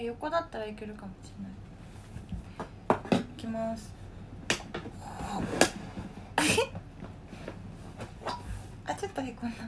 れ横だったらいけるかもしれない。いきます。あちょっとへこんだ。